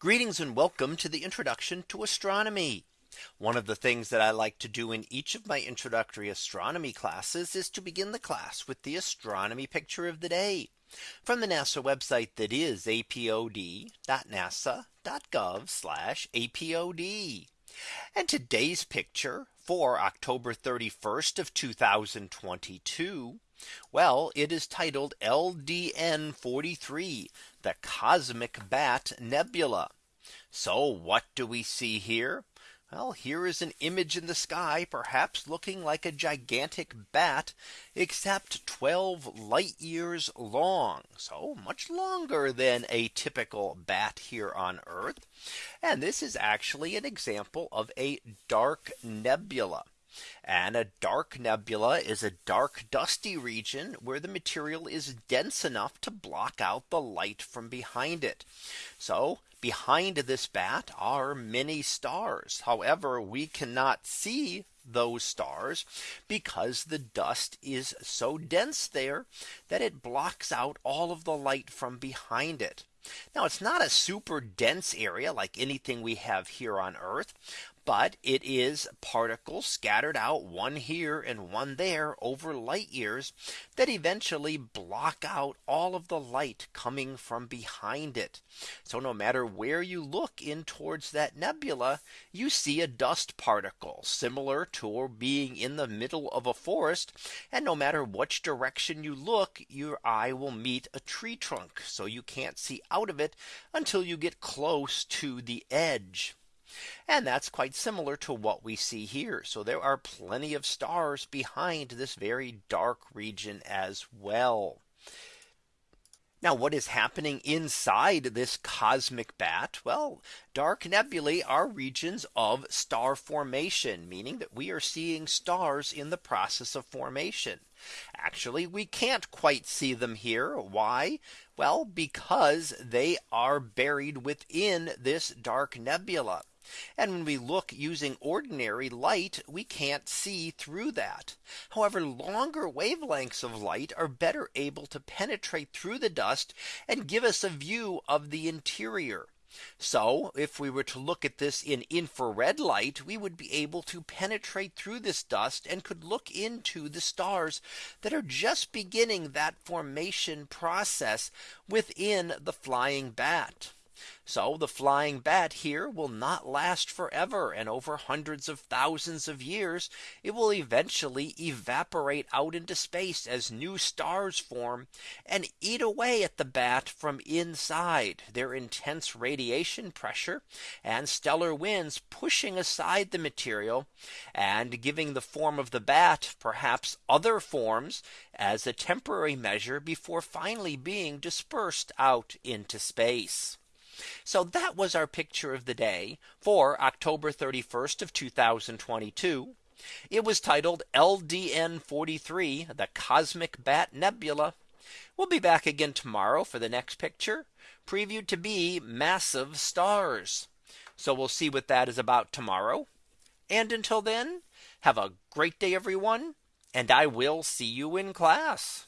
Greetings and welcome to the introduction to astronomy. One of the things that I like to do in each of my introductory astronomy classes is to begin the class with the astronomy picture of the day from the NASA website that is apod.nasa.gov apod. And today's picture for October 31st of 2022. Well, it is titled LDN 43, the Cosmic Bat Nebula. So what do we see here? Well, here is an image in the sky, perhaps looking like a gigantic bat, except 12 light years long. So much longer than a typical bat here on Earth. And this is actually an example of a dark nebula. And a dark nebula is a dark dusty region where the material is dense enough to block out the light from behind it. So behind this bat are many stars. However, we cannot see those stars because the dust is so dense there that it blocks out all of the light from behind it. Now it's not a super dense area like anything we have here on Earth but it is particles scattered out one here and one there over light years that eventually block out all of the light coming from behind it. So no matter where you look in towards that nebula, you see a dust particle similar to being in the middle of a forest. And no matter which direction you look, your eye will meet a tree trunk. So you can't see out of it until you get close to the edge. And that's quite similar to what we see here. So there are plenty of stars behind this very dark region as well. Now what is happening inside this cosmic bat? Well, dark nebulae are regions of star formation, meaning that we are seeing stars in the process of formation. Actually, we can't quite see them here. Why? Well, because they are buried within this dark nebula. And when we look using ordinary light, we can't see through that. However, longer wavelengths of light are better able to penetrate through the dust and give us a view of the interior. So if we were to look at this in infrared light, we would be able to penetrate through this dust and could look into the stars that are just beginning that formation process within the flying bat. So the flying bat here will not last forever and over hundreds of thousands of years it will eventually evaporate out into space as new stars form and eat away at the bat from inside their intense radiation pressure and stellar winds pushing aside the material and giving the form of the bat perhaps other forms as a temporary measure before finally being dispersed out into space. So that was our picture of the day for October 31st of 2022. It was titled LDN 43 the Cosmic Bat Nebula. We'll be back again tomorrow for the next picture previewed to be massive stars. So we'll see what that is about tomorrow. And until then, have a great day, everyone. And I will see you in class.